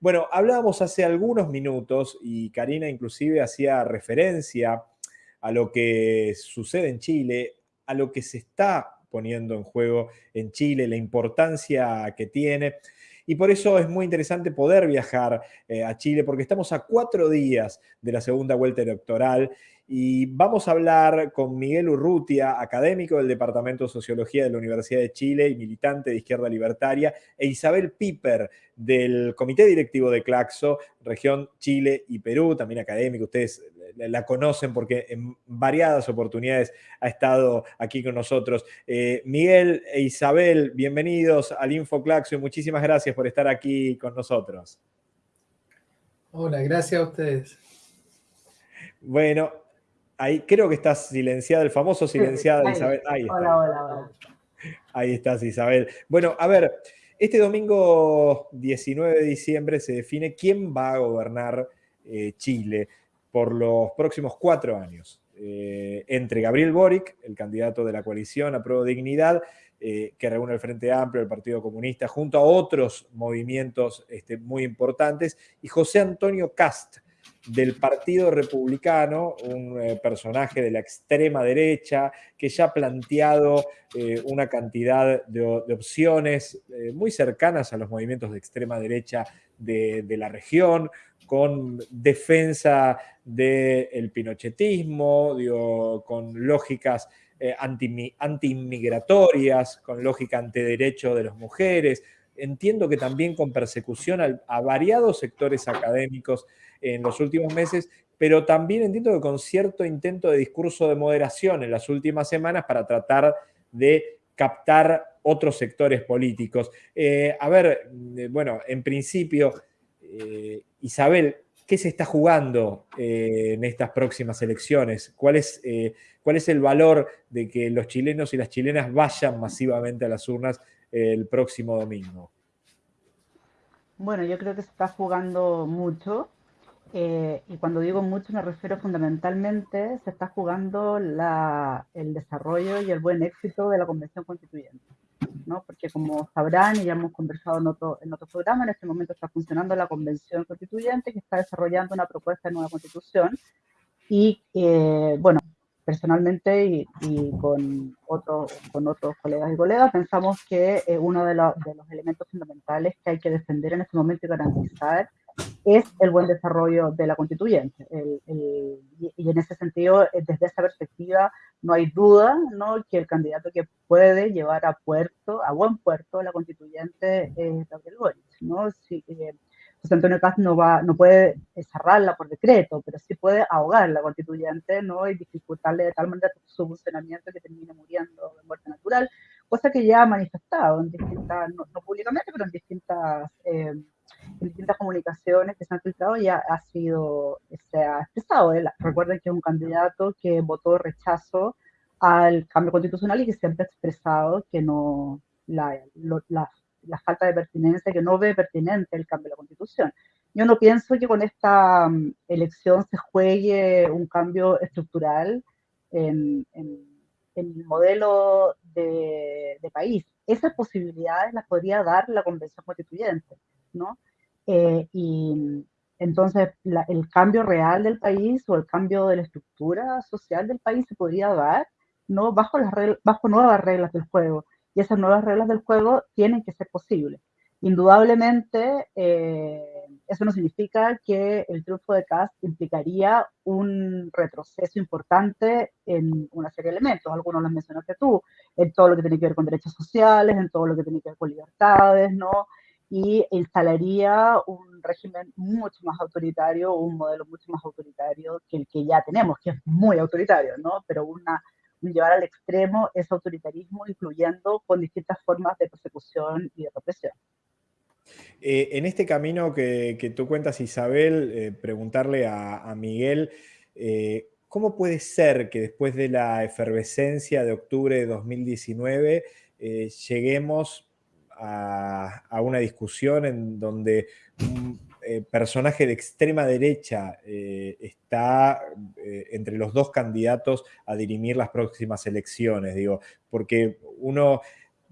Bueno, hablábamos hace algunos minutos y Karina inclusive hacía referencia a lo que sucede en Chile, a lo que se está poniendo en juego en Chile, la importancia que tiene. Y por eso es muy interesante poder viajar eh, a Chile, porque estamos a cuatro días de la segunda vuelta electoral y vamos a hablar con Miguel Urrutia, académico del Departamento de Sociología de la Universidad de Chile y militante de Izquierda Libertaria, e Isabel Piper del Comité Directivo de Claxo, región Chile y Perú, también académico. Ustedes la conocen porque en variadas oportunidades ha estado aquí con nosotros. Eh, Miguel e Isabel, bienvenidos al InfoClaxo y muchísimas gracias por estar aquí con nosotros. Hola, gracias a ustedes. Bueno, ahí creo que estás silenciada, el famoso silenciada Isabel. Ahí hola, hola, hola. Ahí estás, Isabel. Bueno, a ver, este domingo 19 de diciembre se define quién va a gobernar eh, Chile por los próximos cuatro años. Eh, entre Gabriel Boric, el candidato de la coalición a Prueba Dignidad, eh, que reúne el Frente Amplio, el Partido Comunista, junto a otros movimientos este, muy importantes, y José Antonio Cast, del Partido Republicano, un eh, personaje de la extrema derecha que ya ha planteado una cantidad de, opciones muy cercanas a los movimientos de extrema derecha de, de la región, con defensa del pinochetismo, con lógicas eh, anti-inmigratorias, con lógica antiderecho de las mujeres. Entiendo que también con persecución a, variados sectores académicos en los últimos meses, pero también entiendo que con cierto intento de discurso de moderación en las últimas semanas para tratar de captar otros sectores políticos. Eh, a ver, eh, bueno, en principio, Isabel, ¿qué se está jugando eh, en estas próximas elecciones? ¿Cuál es, eh, ¿Cuál es el valor de que los chilenos y las chilenas vayan masivamente a las urnas el próximo domingo? Bueno, yo creo que se está jugando mucho. Eh, y cuando digo mucho me refiero fundamentalmente, se está jugando el desarrollo y el buen éxito de la Convención Constituyente. Porque como sabrán y ya hemos conversado en otro, en otro programa, en este momento está funcionando la Convención Constituyente que está desarrollando una propuesta de nueva constitución y, eh, bueno, personalmente y, con, otros con otros colegas y colegas pensamos que eh, uno de, de, los elementos fundamentales que hay que defender en este momento y garantizar es el buen desarrollo de la constituyente. y, en ese sentido, eh, desde esa perspectiva, no hay duda ¿no? que el candidato que puede llevar a puerto, a buen puerto, la constituyente es Gabriel Boric. ¿no? Eh, José Antonio Caz no, va, no puede cerrarla por decreto, pero sí puede ahogar la constituyente ¿no? y dificultarle de tal manera su funcionamiento que termine muriendo de muerte natural, cosa que ya ha manifestado en distintas, no, públicamente, pero en distintas... Eh, en distintas comunicaciones que se han filtrado ya ha sido, se ha expresado. Recuerden que es un candidato que votó rechazo al cambio constitucional y que siempre ha expresado que no, la, la, la, falta de pertinencia, que no ve pertinente el cambio de la constitución. Yo no pienso que con esta mm, elección se juegue un cambio estructural en, en, el modelo de, de, país. Esas posibilidades las podría dar la convención constituyente, ¿no? Eh, y entonces el cambio real del país o el cambio de la estructura social del país se podría dar ¿no? bajo, las bajo nuevas reglas del juego. Y esas nuevas reglas del juego tienen que ser posibles. Indudablemente, eh, eso no significa que el triunfo de Cast implicaría un retroceso importante en una serie de elementos. Algunos los mencionaste tú, en todo lo que tiene que ver con derechos sociales, en todo lo que tiene que ver con libertades, ¿no? y instalaría un régimen mucho más autoritario, un modelo mucho más autoritario que el que ya tenemos, que es muy autoritario, ¿no? Pero una, llevar al extremo ese autoritarismo, incluyendo con distintas formas de persecución y de represión. Eh, en este camino que, tú cuentas, Isabel, eh, preguntarle a, Miguel, eh, ¿cómo puede ser que después de la efervescencia de octubre de 2019 lleguemos a, una discusión en donde eh, personaje de extrema derecha eh, está eh, entre los dos candidatos a dirimir las próximas elecciones, digo, porque uno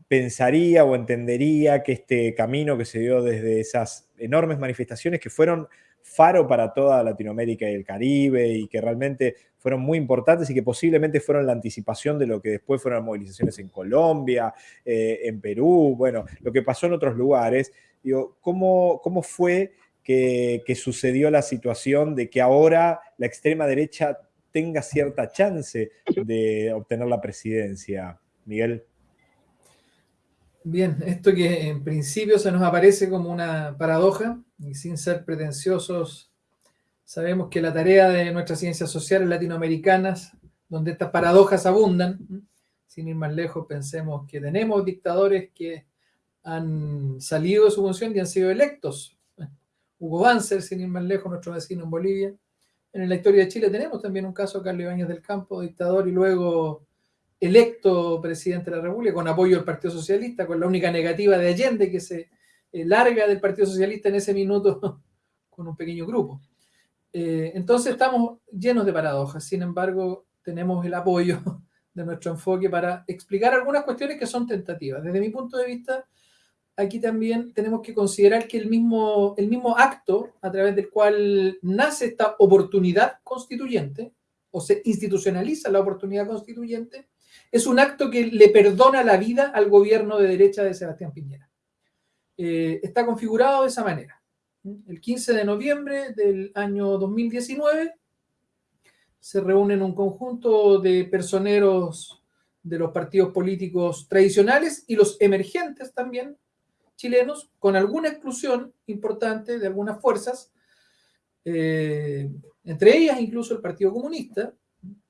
pensaría o entendería que este camino que se dio desde esas enormes manifestaciones que fueron faro para toda Latinoamérica y el Caribe y que realmente fueron muy importantes y que posiblemente fueron la anticipación de lo que después fueron las movilizaciones en Colombia, en Perú, bueno, lo que pasó en otros lugares. Digo, ¿cómo, cómo fue que, sucedió la situación de que ahora la extrema derecha tenga cierta chance de obtener la presidencia, Miguel? Bien, esto que en principio se nos aparece como una paradoja, y sin ser pretenciosos, sabemos que la tarea de nuestras ciencias sociales latinoamericanas, donde estas paradojas abundan, sin ir más lejos, pensemos que tenemos dictadores que han salido de su función y han sido electos. Hugo Banzer, sin ir más lejos, nuestro vecino en Bolivia. En la historia de Chile tenemos también un caso Carlos Ibáñez del Campo, dictador, y luego electo presidente de la República con apoyo del Partido Socialista, con la única negativa de Allende que se eh, larga del Partido Socialista en ese minuto con un pequeño grupo. Eh, entonces estamos llenos de paradojas, sin embargo tenemos el apoyo de nuestro enfoque para explicar algunas cuestiones que son tentativas. Desde mi punto de vista, aquí también tenemos que considerar que el mismo, el mismo acto a través del cual nace esta oportunidad constituyente, o se institucionaliza la oportunidad constituyente, es un acto que le perdona la vida al gobierno de derecha de Sebastián Piñera. Eh, está configurado de esa manera. El 15 de noviembre del año 2019 se reúnen un conjunto de personeros de los partidos políticos tradicionales y los emergentes también chilenos, con alguna exclusión importante de algunas fuerzas, eh, entre ellas incluso el Partido Comunista,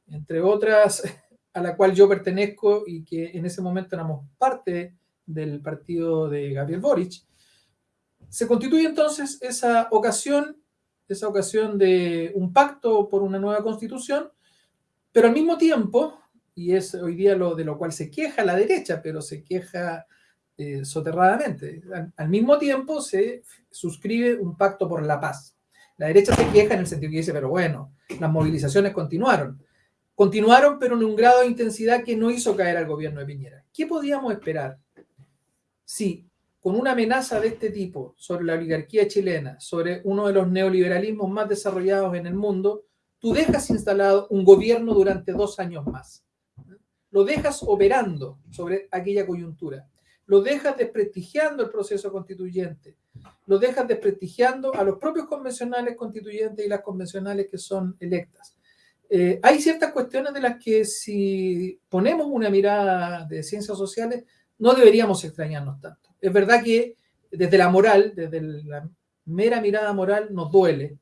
entre otras a la cual yo pertenezco y que en ese momento éramos parte del partido de Gabriel Boric, se constituye entonces esa ocasión, esa ocasión de un pacto por una nueva constitución, pero al mismo tiempo, y es hoy día lo de lo cual se queja la derecha, pero se queja eh, soterradamente, al, mismo tiempo se suscribe un pacto por la paz. La derecha se queja en el sentido que dice, pero bueno, las movilizaciones continuaron continuaron, pero en un grado de intensidad que no hizo caer al gobierno de Piñera. ¿Qué podíamos esperar si con una amenaza de este tipo sobre la oligarquía chilena, sobre uno de los neoliberalismos más desarrollados en el mundo, tú dejas instalado un gobierno durante dos años más? Lo dejas operando sobre aquella coyuntura. Lo dejas desprestigiando el proceso constituyente. Lo dejas desprestigiando a los propios convencionales constituyentes y las convencionales que son electas eh, hay ciertas cuestiones de las que si ponemos una mirada de ciencias sociales, no deberíamos extrañarnos tanto. Es verdad que desde la moral, desde la mera mirada moral, nos duele,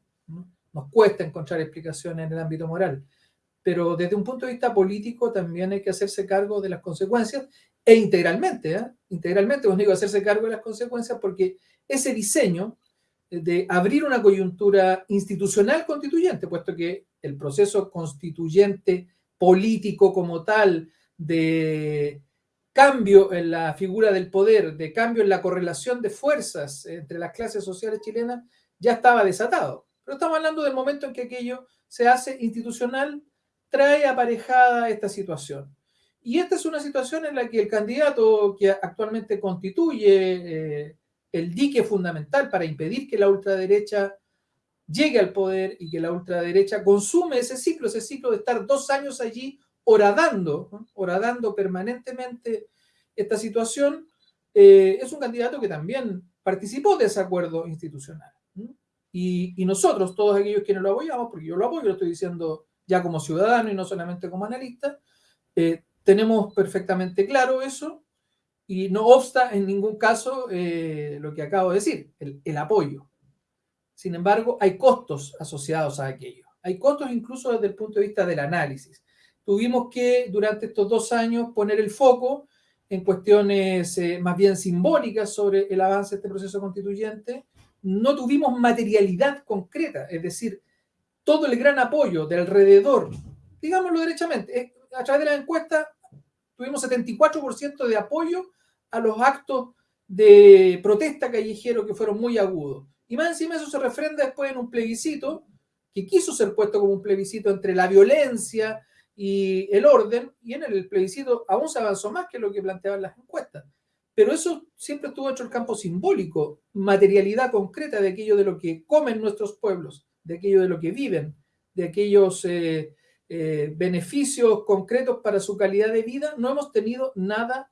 nos cuesta encontrar explicaciones en el ámbito moral, pero desde un punto de vista político también hay que hacerse cargo de las consecuencias e integralmente, ¿eh? Integralmente, os digo, hacerse cargo de las consecuencias porque ese diseño de abrir una coyuntura institucional constituyente, puesto que el proceso constituyente político como tal de cambio en la figura del poder, de cambio en la correlación de fuerzas entre las clases sociales chilenas, ya estaba desatado. Pero estamos hablando del momento en que aquello se hace institucional, trae aparejada esta situación. Y esta es una situación en la que el candidato que actualmente constituye eh, el dique fundamental para impedir que la ultraderecha llegue al poder y que la ultraderecha consume ese ciclo, ese ciclo de estar dos años allí horadando, horadando permanentemente esta situación, eh, es un candidato que también participó de ese acuerdo institucional. Y, nosotros, todos aquellos quienes lo apoyamos, porque yo lo apoyo, lo estoy diciendo ya como ciudadano y no solamente como analista, eh, tenemos perfectamente claro eso y no obsta en ningún caso eh, lo que acabo de decir, el apoyo. Sin embargo, hay costos asociados a aquello. Hay costos incluso desde el punto de vista del análisis. Tuvimos que durante estos dos años poner el foco en cuestiones eh, más bien simbólicas sobre el avance de este proceso constituyente. No tuvimos materialidad concreta, es decir, todo el gran apoyo de alrededor, digámoslo derechamente, eh, a través de la encuesta tuvimos 74% de apoyo a los actos de protesta callejero que fueron muy agudos. Y más encima eso se refrenda después en un plebiscito que quiso ser puesto como un plebiscito entre la violencia y el orden, y en el plebiscito aún se avanzó más que lo que planteaban las encuestas. pero eso siempre estuvo hecho el campo simbólico, materialidad concreta de aquello de lo que comen nuestros pueblos, de aquello de lo que viven, de aquellos eh, eh, beneficios concretos para su calidad de vida. No hemos tenido nada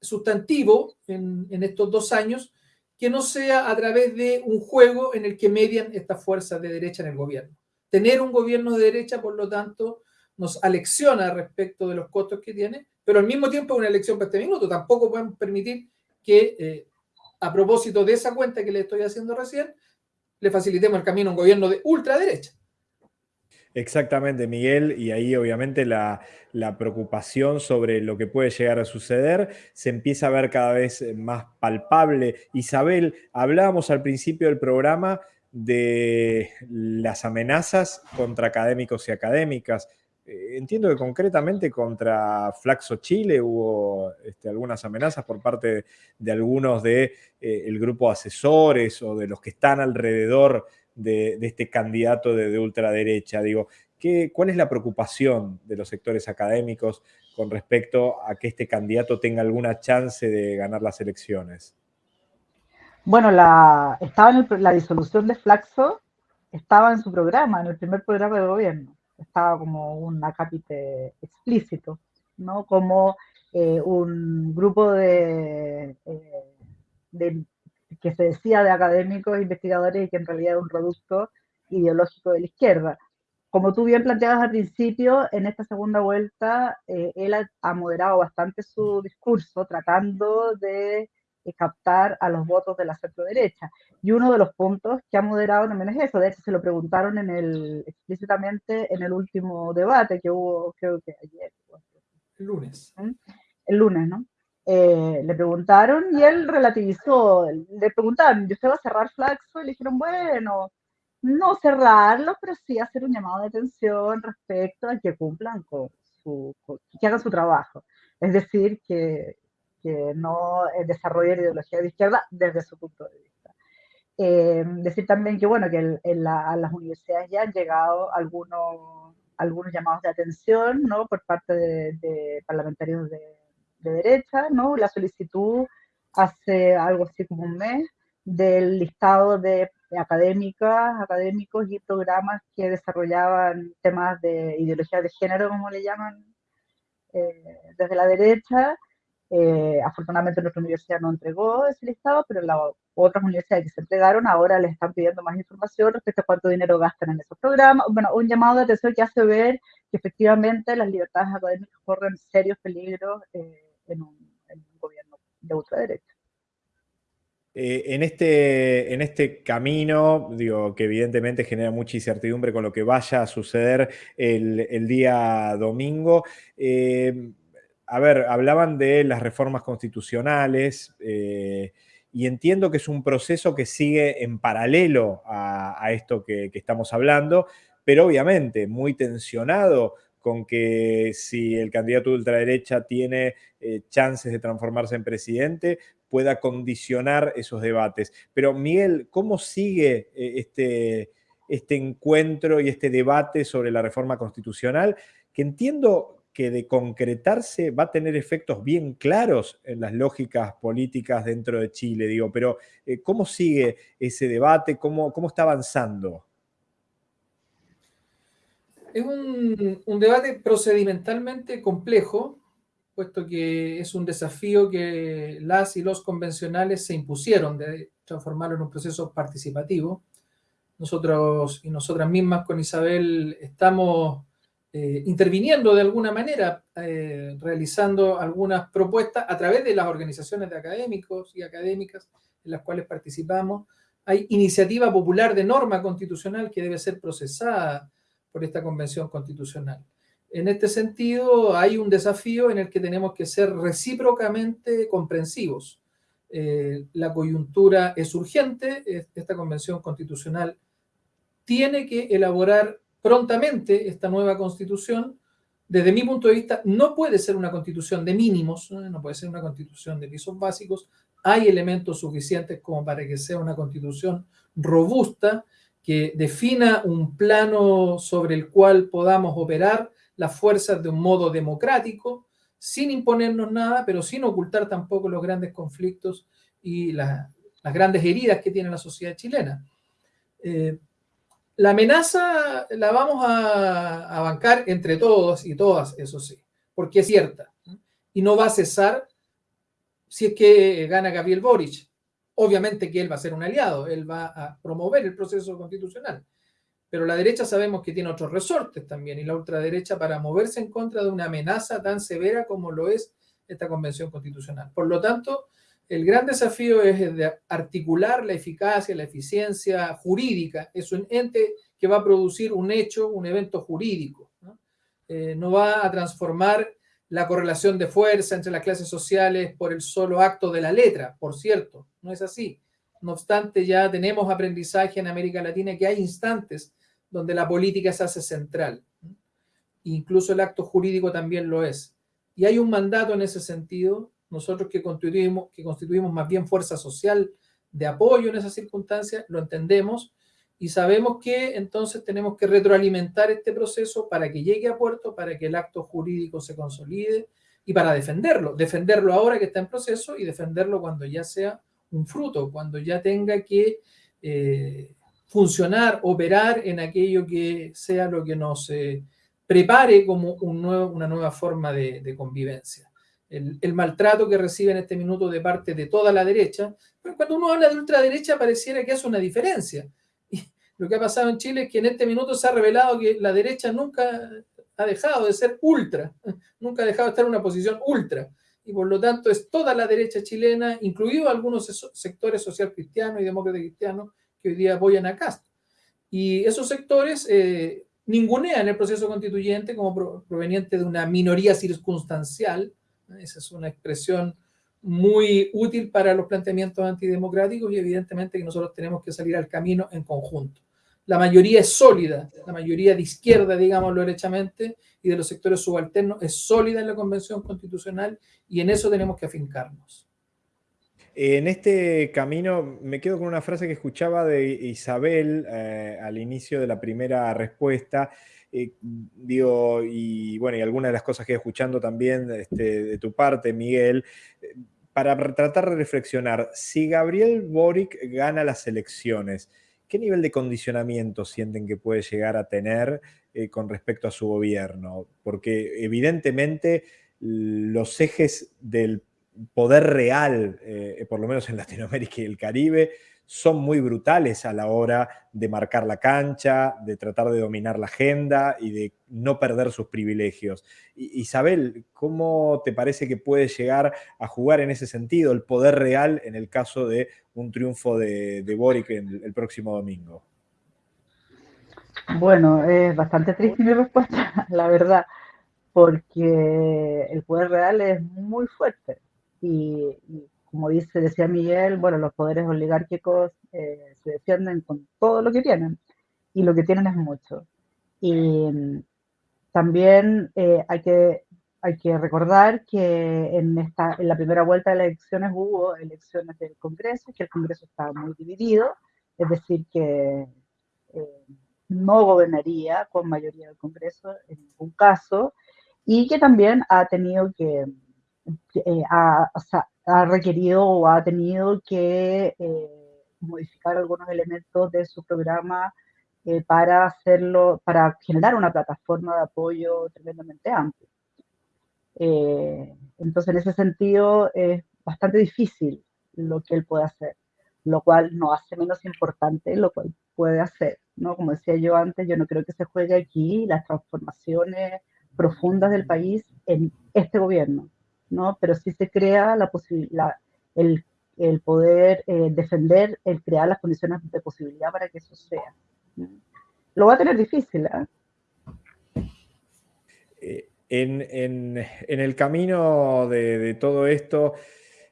sustantivo en, estos dos años que no sea a través de un juego en el que median estas fuerzas de derecha en el gobierno. Tener un gobierno de derecha, por lo tanto, nos alecciona respecto de los costos que tiene, pero al mismo tiempo es una elección para este minuto. Tampoco podemos permitir que, eh, a propósito de esa cuenta que le estoy haciendo recién, le facilitemos el camino a un gobierno de ultraderecha. Exactamente, Miguel, y ahí obviamente la, preocupación sobre lo que puede llegar a suceder se empieza a ver cada vez más palpable. Isabel, hablábamos al principio del programa de las amenazas contra académicos y académicas. Eh, entiendo que concretamente contra Flaxo Chile hubo este, algunas amenazas por parte de, algunos del de, eh, grupo de asesores o de los que están alrededor de, este candidato de, ultraderecha. Digo, ¿qué, ¿cuál es la preocupación de los sectores académicos con respecto a que este candidato tenga alguna chance de ganar las elecciones? Bueno, la, estaba en la disolución de Flaxo, estaba en su programa, en el primer programa de gobierno estaba como un acápite explícito, ¿no? Como eh, un grupo de, eh, de, que se decía de académicos, investigadores y que en realidad era un producto ideológico de la izquierda. Como tú bien planteabas al principio, en esta segunda vuelta eh, él ha moderado bastante su discurso tratando de captar a los votos de la centro derecha. Y uno de los puntos que ha moderado también es eso. De hecho, se lo preguntaron en el, explícitamente en el último debate que hubo, creo que ayer. El lunes. ¿Mm? El lunes, ¿no? Eh, le preguntaron y él relativizó. Le preguntaron, ¿y usted va a cerrar Flaxo? Y le dijeron, bueno, no cerrarlo, pero sí hacer un llamado de atención respecto a que cumplan con su, que hagan su trabajo. Es decir, que, que no desarrolla la ideología de izquierda desde su punto de vista. Eh, decir también que, bueno, que en a las universidades ya han llegado algunos, algunos llamados de atención, ¿no? Por parte de, parlamentarios de, derecha, ¿no? La solicitud hace algo así como un mes del listado de académicas, académicos y programas que desarrollaban temas de ideología de género, como le llaman eh, desde la derecha, eh, afortunadamente nuestra universidad no entregó ese listado, pero las otras universidades que se entregaron ahora les están pidiendo más información respecto a cuánto dinero gastan en esos programas. Bueno, un llamado de atención que hace ver que efectivamente las libertades académicas corren serios peligros eh, en, un, gobierno de ultraderecha. Eh, en, este, en este camino, digo, que evidentemente genera mucha incertidumbre con lo que vaya a suceder el, el día domingo, eh, a ver, hablaban de las reformas constitucionales eh, y entiendo que es un proceso que sigue en paralelo a, esto que, estamos hablando, pero obviamente muy tensionado con que si el candidato de ultraderecha tiene eh, chances de transformarse en presidente, pueda condicionar esos debates. Pero Miguel, ¿cómo sigue eh, este, este encuentro y este debate sobre la reforma constitucional? Que entiendo que de concretarse va a tener efectos bien claros en las lógicas políticas dentro de Chile, digo, pero eh, ¿cómo sigue ese debate? ¿Cómo, cómo está avanzando? Es un, un, debate procedimentalmente complejo, puesto que es un desafío que las y los convencionales se impusieron de transformarlo en un proceso participativo. Nosotros y nosotras mismas con Isabel estamos eh, interviniendo de alguna manera, eh, realizando algunas propuestas a través de las organizaciones de académicos y académicas en las cuales participamos. Hay iniciativa popular de norma constitucional que debe ser procesada por esta convención constitucional. En este sentido, hay un desafío en el que tenemos que ser recíprocamente comprensivos. Eh, la coyuntura es urgente, esta convención constitucional tiene que elaborar prontamente esta nueva constitución, desde mi punto de vista, no puede ser una constitución de mínimos, no puede ser una constitución de pisos básicos, hay elementos suficientes como para que sea una constitución robusta, que defina un plano sobre el cual podamos operar las fuerzas de un modo democrático, sin imponernos nada, pero sin ocultar tampoco los grandes conflictos y las grandes heridas que tiene la sociedad chilena. Eh, la amenaza la vamos a, bancar entre todos y todas, eso sí, porque es cierta. Y no va a cesar si es que gana Gabriel Boric. Obviamente que él va a ser un aliado, él va a promover el proceso constitucional. Pero la derecha sabemos que tiene otros resortes también, y la ultraderecha para moverse en contra de una amenaza tan severa como lo es esta convención constitucional. Por lo tanto, el gran desafío es de articular la eficacia, la eficiencia jurídica. Es un ente que va a producir un hecho, un evento jurídico. ¿no? Eh, no va a transformar la correlación de fuerza entre las clases sociales por el solo acto de la letra, por cierto, no es así. No obstante, ya tenemos aprendizaje en América Latina que hay instantes donde la política se hace central. Incluso el acto jurídico también lo es. Y hay un mandato en ese sentido nosotros que constituimos, que constituimos más bien fuerza social de apoyo en esas circunstancias, lo entendemos y sabemos que entonces tenemos que retroalimentar este proceso para que llegue a puerto, para que el acto jurídico se consolide y para defenderlo, defenderlo ahora que está en proceso y defenderlo cuando ya sea un fruto, cuando ya tenga que eh, funcionar, operar en aquello que sea lo que nos eh, prepare como una nueva forma de, convivencia el, maltrato que recibe en este minuto de parte de toda la derecha, pero cuando uno habla de ultraderecha pareciera que hace una diferencia. Y lo que ha pasado en Chile es que en este minuto se ha revelado que la derecha nunca ha dejado de ser ultra, nunca ha dejado de estar en una posición ultra. Y por lo tanto es toda la derecha chilena, incluido algunos sectores social cristianos y demócratas cristianos que hoy día apoyan a Castro. Y esos sectores eh, ningunean el proceso constituyente como proveniente de una minoría circunstancial, esa es una expresión muy útil para los planteamientos antidemocráticos y evidentemente que nosotros tenemos que salir al camino en conjunto. La mayoría es sólida, la mayoría de izquierda, digámoslo derechamente, y de los sectores subalternos es sólida en la Convención Constitucional y en eso tenemos que afincarnos. En este camino me quedo con una frase que escuchaba de Isabel eh, al inicio de la primera respuesta, eh, digo, y bueno, y algunas de las cosas que escuchando también este, de tu parte, Miguel, eh, para tratar de reflexionar, si Gabriel Boric gana las elecciones, ¿qué nivel de condicionamiento sienten que puede llegar a tener eh, con respecto a su gobierno? Porque evidentemente los ejes del poder real, por lo menos en Latinoamérica y el Caribe, son muy brutales a la hora de marcar la cancha, de tratar de dominar la agenda y de no perder sus privilegios. Isabel, ¿cómo te parece que puede llegar a jugar en ese sentido el poder real en el caso de un triunfo de, Boric el, el próximo domingo? Bueno, es bastante triste mi respuesta, la verdad, porque el poder real es muy fuerte y, y como dice, decía Miguel, bueno, los poderes oligárquicos eh, se defienden con todo lo que tienen y lo que tienen es mucho. Y mm, también eh, hay, que, hay que recordar que en, esta, en la primera vuelta de las elecciones hubo elecciones del Congreso, que el Congreso estaba muy dividido, es decir, que eh, no gobernaría con mayoría del Congreso en ningún caso, y que también ha tenido que, o sea, ha requerido o ha tenido que eh, modificar algunos elementos de su programa eh, para hacerlo, para generar una plataforma de apoyo tremendamente amplia. Eh, entonces, en ese sentido, es bastante difícil lo que él puede hacer, lo cual no hace menos importante lo cual puede hacer, ¿no? Como decía yo antes, yo no creo que se juegue aquí las transformaciones profundas del país en este gobierno. ¿No? Pero sí se crea la posibilidad, el, el, poder eh, defender, el crear las condiciones de posibilidad para que eso sea. Lo va a tener difícil, ¿eh? Eh, en, en, en, el camino de, de, todo esto,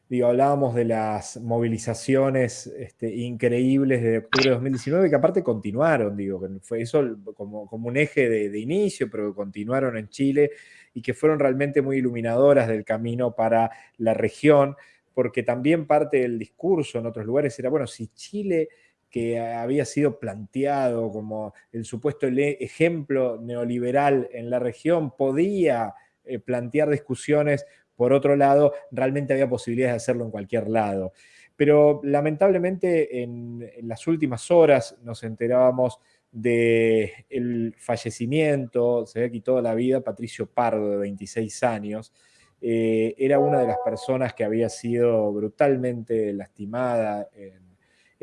digo, hablábamos de las movilizaciones este, increíbles de octubre de 2019, que aparte continuaron, digo, fue eso como, como un eje de, de inicio, pero continuaron en Chile y que fueron realmente muy iluminadoras del camino para la región, porque también parte del discurso en otros lugares era, bueno, si Chile que había sido planteado como el supuesto ejemplo neoliberal en la región podía eh, plantear discusiones por otro lado, realmente había posibilidades de hacerlo en cualquier lado. Pero lamentablemente en, las últimas horas nos enterábamos del fallecimiento, se había quitado la vida, Patricio Pardo, de 26 años. Eh, era una de las personas que había sido brutalmente lastimada en,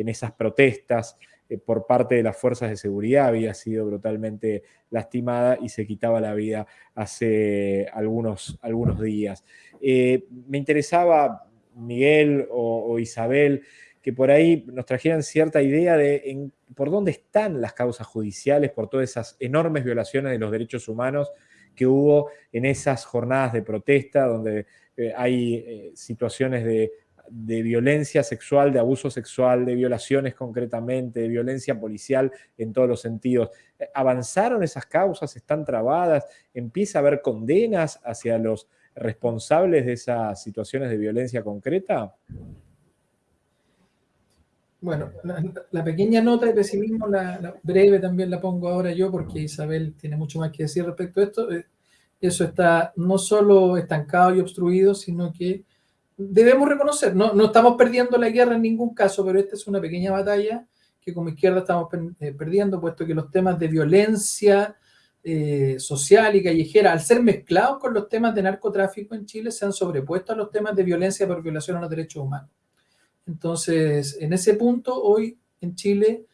esas protestas eh, por parte de las fuerzas de seguridad, había sido brutalmente lastimada y se quitaba la vida hace algunos, algunos días. Eh, me interesaba, Miguel o, Isabel, que por ahí nos trajeran cierta idea de por dónde están las causas judiciales por todas esas enormes violaciones de los derechos humanos que hubo en esas jornadas de protesta, donde eh, hay eh, situaciones de, de, violencia sexual, de abuso sexual, de violaciones concretamente, de violencia policial en todos los sentidos. ¿Avanzaron esas causas? ¿Están trabadas? ¿Empieza a haber condenas hacia los responsables de esas situaciones de violencia concreta? Bueno, la, pequeña nota de pesimismo, la, breve también la pongo ahora yo porque Isabel tiene mucho más que decir respecto a esto. Eh, eso está no solo estancado y obstruido, sino que debemos reconocer, no, no estamos perdiendo la guerra en ningún caso, pero esta es una pequeña batalla que como izquierda estamos eh, perdiendo, puesto que los temas de violencia, eh, social y callejera, al ser mezclados con los temas de narcotráfico en Chile, se han sobrepuesto a los temas de violencia por violación a los derechos humanos. Entonces, en ese punto, hoy en Chile,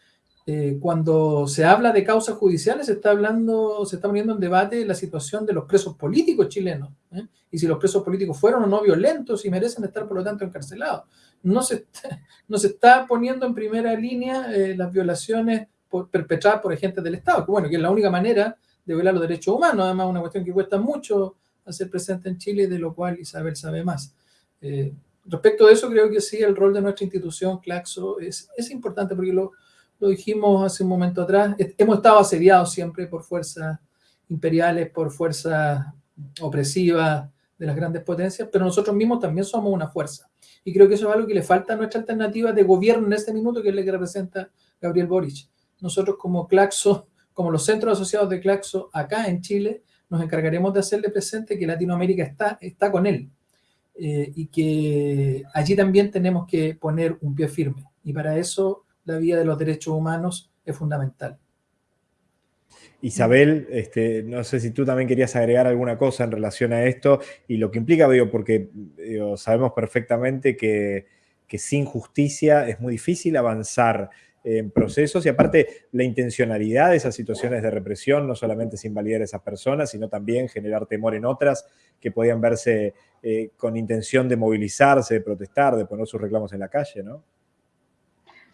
eh, cuando se habla de causas judiciales, se está hablando, se está poniendo en debate la situación de los presos políticos chilenos, ¿eh? y si los presos políticos fueron o no violentos y merecen estar, por lo tanto, encarcelados. No se está, no se está poniendo en primera línea las violaciones perpetradas por agentes del Estado, que bueno, que es la única manera de violar los derechos humanos, además una cuestión que cuesta mucho hacer presente en Chile, de lo cual Isabel sabe más. Eh, respecto de eso, creo que sí, el rol de nuestra institución, Claxo, es, es importante porque lo, lo, dijimos hace un momento atrás, hemos estado asediados siempre por fuerzas imperiales, por fuerzas opresivas de las grandes potencias, pero nosotros mismos también somos una fuerza. Y creo que eso es algo que le falta a nuestra alternativa de gobierno en este minuto, que es la que representa Gabriel Boric. Nosotros como Claxo como los centros asociados de Claxo acá en Chile, nos encargaremos de hacerle presente que Latinoamérica está, está con él eh, y que allí también tenemos que poner un pie firme. Y para eso la vía de los derechos humanos es fundamental. Isabel, este, no sé si tú también querías agregar alguna cosa en relación a esto y lo que implica, digo, porque sabemos perfectamente que, que sin justicia es muy difícil avanzar en procesos y aparte la intencionalidad de esas situaciones de represión no solamente es invalidar a esas personas, sino también generar temor en otras que podían verse eh, con intención de movilizarse, de protestar, de poner sus reclamos en la calle, ¿no?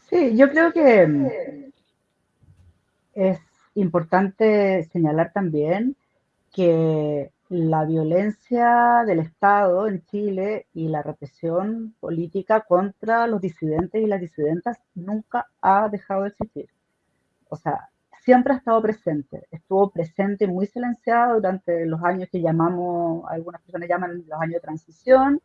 Sí, yo creo que mm, es importante señalar también que la violencia del Estado en Chile y la represión política contra los disidentes y las disidentas nunca ha dejado de existir. O sea, siempre ha estado presente. Estuvo presente muy silenciado durante los años que llamamos, algunas personas llaman los años de transición,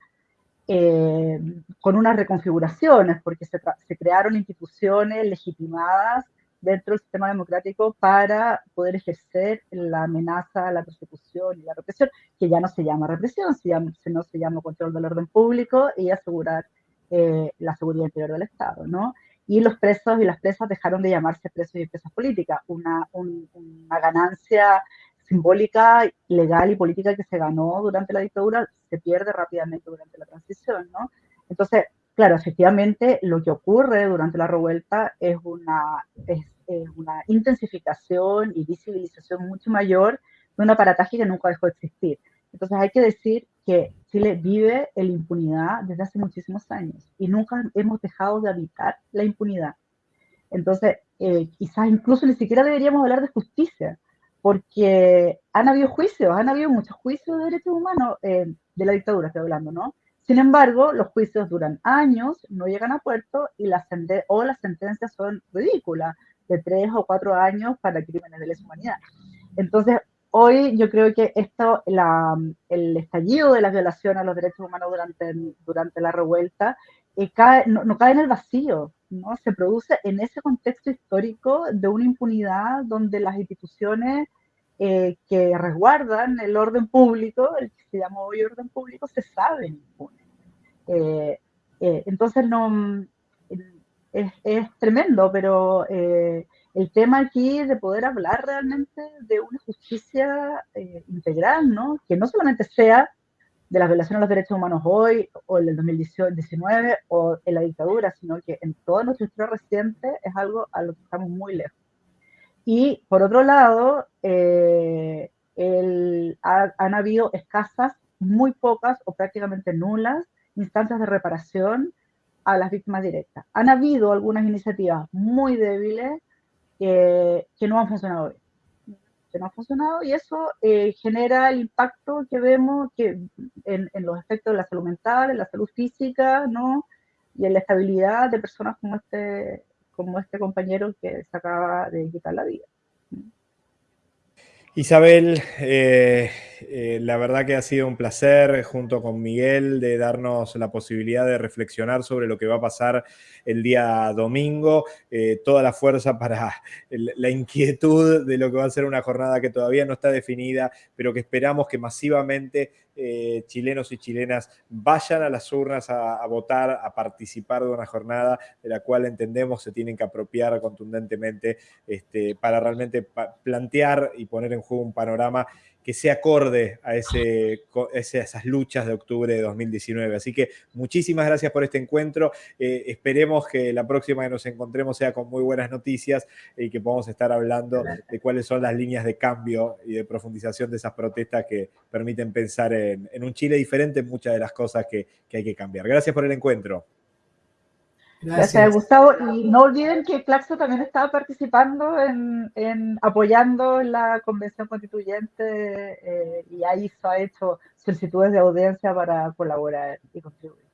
eh, con unas reconfiguraciones, porque se, se crearon instituciones legitimadas dentro del sistema democrático para poder ejercer la amenaza, la persecución y la represión, que ya no se llama represión, sino se llama control del orden público y asegurar eh, la seguridad interior del Estado, ¿no? Y los presos y las presas dejaron de llamarse presos y presas políticas, una, una ganancia simbólica, legal y política que se ganó durante la dictadura se pierde rápidamente durante la transición, ¿no? Entonces, Claro, efectivamente, lo que ocurre durante la revuelta es una, es, una intensificación y visibilización mucho mayor de un aparataje que nunca dejó de existir. Entonces hay que decir que Chile vive en la impunidad desde hace muchísimos años y nunca hemos dejado de habitar la impunidad. Entonces, eh, quizás incluso ni siquiera deberíamos hablar de justicia, porque han habido juicios, han habido muchos juicios de derechos humanos eh, de la dictadura, estoy hablando, ¿no? Sin embargo, los juicios duran años, no llegan a puerto y las o las sentencias son ridículas, de tres o cuatro años para crímenes de lesa humanidad. Entonces, hoy yo creo que esto, el estallido de la violación a los derechos humanos durante, durante la revuelta eh, no, cae en el vacío, ¿no? se produce en ese contexto histórico de una impunidad donde las instituciones eh, que resguardan el orden público, el que se llama hoy orden público, se saben impunes. Eh, entonces, no, es, es tremendo, pero el tema aquí de poder hablar realmente de una justicia integral, ¿no? Que no solamente sea de la violación a los derechos humanos hoy, o en el 2019, o en la dictadura, sino que en toda nuestra historia reciente es algo a lo que estamos muy lejos. Y por otro lado, eh, han habido escasas, muy pocas o prácticamente nulas instancias de reparación a las víctimas directas. Han habido algunas iniciativas muy débiles que no han funcionado bien que no ha funcionado y eso eh, genera el impacto que vemos que en, los efectos de la salud mental, en la salud física, ¿no? Y en la estabilidad de personas como este, como este compañero que se acaba de quitar la vida. Isabel, eh, eh, la verdad que ha sido un placer junto con Miguel de darnos la posibilidad de reflexionar sobre lo que va a pasar el día domingo. Eh, toda la fuerza para la inquietud de lo que va a ser una jornada que todavía no está definida, pero que esperamos que masivamente eh, chilenos y chilenas vayan a las urnas a, votar, a participar de una jornada de la cual entendemos se tienen que apropiar contundentemente este, para realmente plantear y poner en juego un panorama que se acorde a, esas luchas de octubre de 2019. Así que muchísimas gracias por este encuentro. Eh, esperemos que la próxima que nos encontremos sea con muy buenas noticias y que podamos estar hablando de cuáles son las líneas de cambio y de profundización de esas protestas que permiten pensar en, un Chile diferente en muchas de las cosas que hay que cambiar. Gracias por el encuentro. Gracias. Gustavo. Y no olviden que Claxo también estaba participando en, en apoyando la convención constituyente eh, y ahí se ha hecho solicitudes de audiencia para colaborar y contribuir.